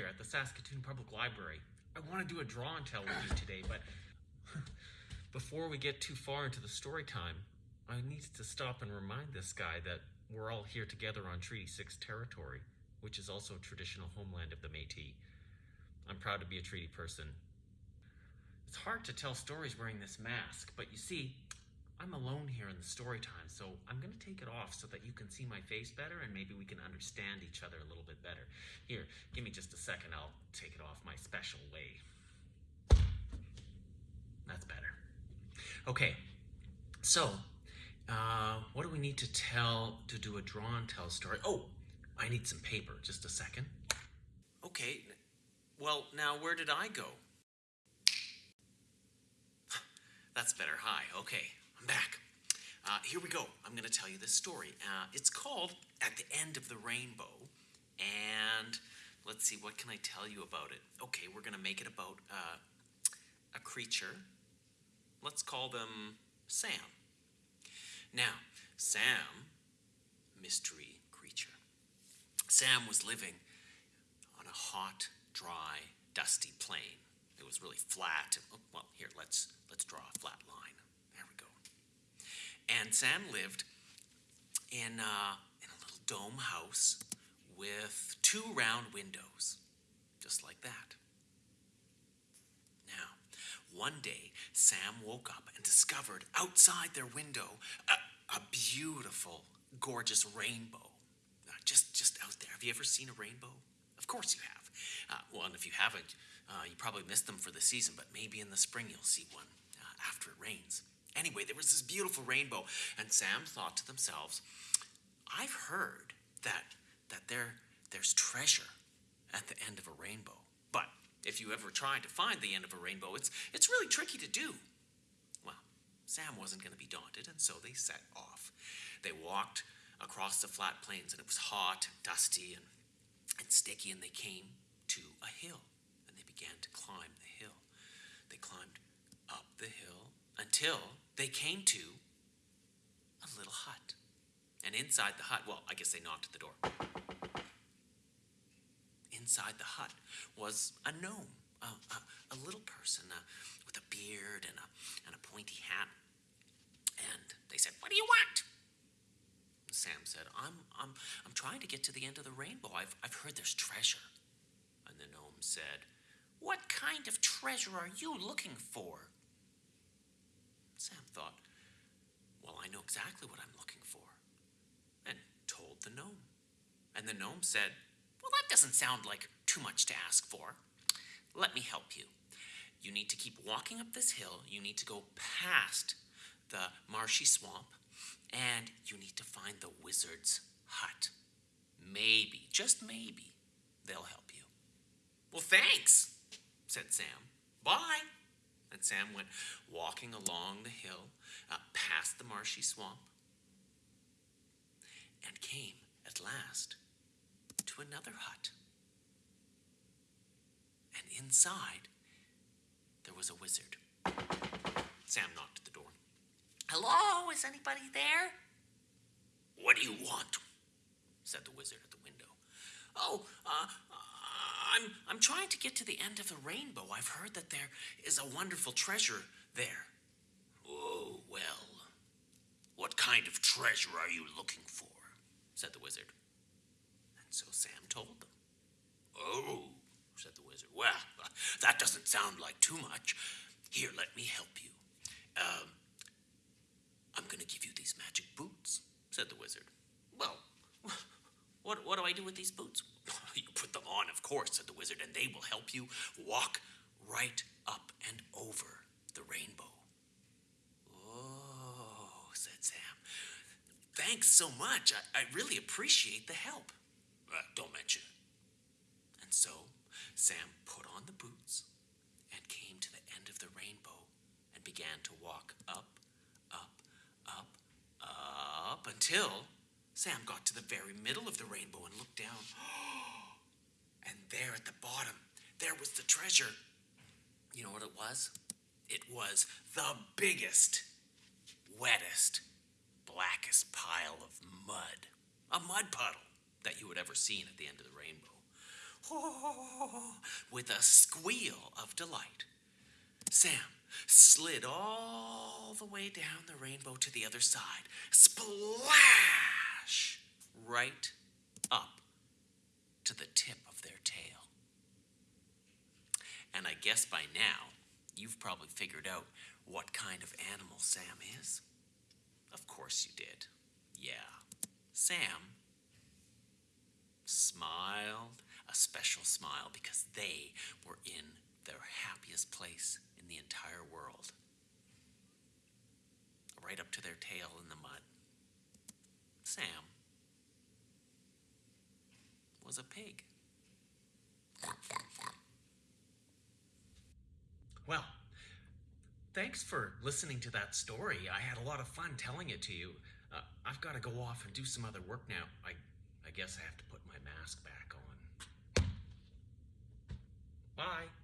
here at the Saskatoon Public Library. I want to do a draw and tell with you today, but before we get too far into the story time, I need to stop and remind this guy that we're all here together on Treaty 6 territory, which is also traditional homeland of the Métis. I'm proud to be a treaty person. It's hard to tell stories wearing this mask, but you see, I'm alone here in the story time, so I'm going to take it off so that you can see my face better and maybe we can understand each other a little bit better. Here, give me just a second. I'll take it off my special way. That's better. Okay, so uh, what do we need to tell to do a draw and tell story? Oh, I need some paper. Just a second. Okay, well, now where did I go? That's better. Hi. Okay, I'm back. Uh, here we go. I'm going to tell you this story. Uh, it's called At the End of the Rainbow. And let's see, what can I tell you about it? Okay, we're going to make it about uh, a creature. Let's call them Sam. Now, Sam, mystery creature. Sam was living on a hot, dry, dusty plain. It was really flat. Well, here, let's let's draw a flat line. And Sam lived in uh, in a little dome house with two round windows, just like that. Now, one day, Sam woke up and discovered outside their window a, a beautiful, gorgeous rainbow. Uh, just, just out there. Have you ever seen a rainbow? Of course you have. Uh, well, and if you haven't, uh, you probably missed them for the season, but maybe in the spring you'll see one uh, after it rains. Anyway, there was this beautiful rainbow, and Sam thought to themselves, I've heard that, that there, there's treasure at the end of a rainbow. But if you ever try to find the end of a rainbow, it's, it's really tricky to do. Well, Sam wasn't going to be daunted, and so they set off. They walked across the flat plains, and it was hot and dusty and, and sticky, and they came to a hill, and they began to climb the hill. They climbed up the hill until they came to a little hut. And inside the hut, well, I guess they knocked at the door inside the hut was a gnome, a, a, a little person uh, with a beard and a, and a pointy hat. And they said, What do you want? Sam said, I'm, I'm, I'm trying to get to the end of the rainbow. I've, I've heard there's treasure. And the gnome said, What kind of treasure are you looking for? Sam thought, Well, I know exactly what I'm looking for. And told the gnome. And the gnome said, well, that doesn't sound like too much to ask for. Let me help you. You need to keep walking up this hill. You need to go past the marshy swamp, and you need to find the wizard's hut. Maybe, just maybe, they'll help you. Well, thanks, said Sam. Bye. And Sam went walking along the hill, uh, past the marshy swamp, and came at last to another hut. And inside, there was a wizard. Sam knocked at the door. Hello, is anybody there? What do you want? said the wizard at the window. Oh, uh, I'm, I'm trying to get to the end of the rainbow. I've heard that there is a wonderful treasure there. Oh, well, what kind of treasure are you looking for? said the wizard. And so Sam told them. Oh, said the wizard. Well, that doesn't sound like too much. Here, let me help you. Um, I'm going to give you these magic boots, said the wizard. Well, what, what do I do with these boots? On, of course, said the wizard, and they will help you walk right up and over the rainbow. Oh, said Sam. Thanks so much. I, I really appreciate the help. Uh, don't mention it. And so Sam put on the boots and came to the end of the rainbow and began to walk up, up, up, up until Sam got to the very middle of the rainbow and looked down. And there at the bottom, there was the treasure. You know what it was? It was the biggest, wettest, blackest pile of mud. A mud puddle that you had ever seen at the end of the rainbow. with a squeal of delight. Sam slid all the way down the rainbow to the other side. Splash! Right up to the tip of their tail. And I guess by now, you've probably figured out what kind of animal Sam is. Of course you did. Yeah. Sam smiled a special smile because they were in their happiest place in the entire world. Right up to their tail in the mud. Sam was a pig. Well, thanks for listening to that story. I had a lot of fun telling it to you. Uh, I've got to go off and do some other work now. I, I guess I have to put my mask back on. Bye.